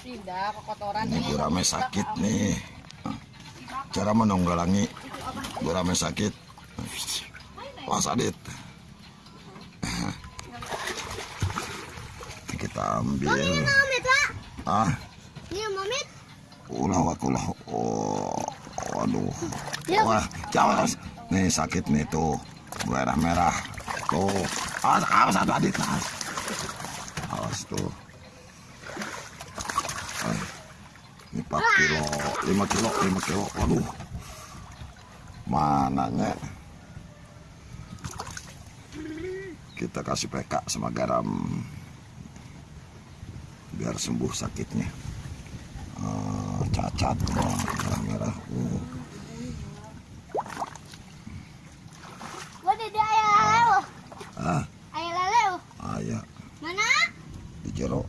Tidak, kekotoran. Ini gurame sakit nih. Cara menunggalangi gurame sakit. Wah sadit. Kita ambil. Ah, Ini mamit. ulah wakulah. Oh, waduh. Ya. Wah, jangan. Nih sakit nih tuh. Merah-merah. Tuh. Awas, awas satu adit. Awas. Awas tuh. Ah, Ini 4 kilo, 5 kilo, 5 kilo. Waduh. Mananya? Kita kasih PK sama garam biar sembuh sakitnya. Ah, cacat, oh, merah-merah. Uh. Ah, Ayah lele. ayah Mana? di jero.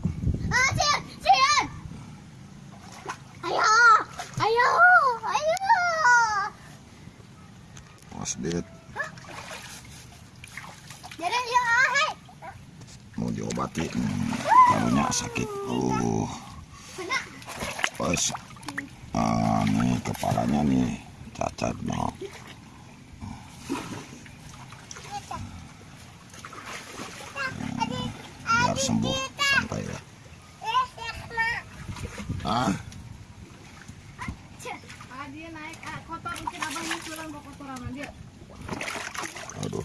Mas Dit, Jadi ya, mau diobati. Hmm, karunya sakit. Uh, pas. Ah, nih kepalanya nih cacat no. biar sembuh santai ya. Ah, Ah, dia naik. Ah, kotor aduh.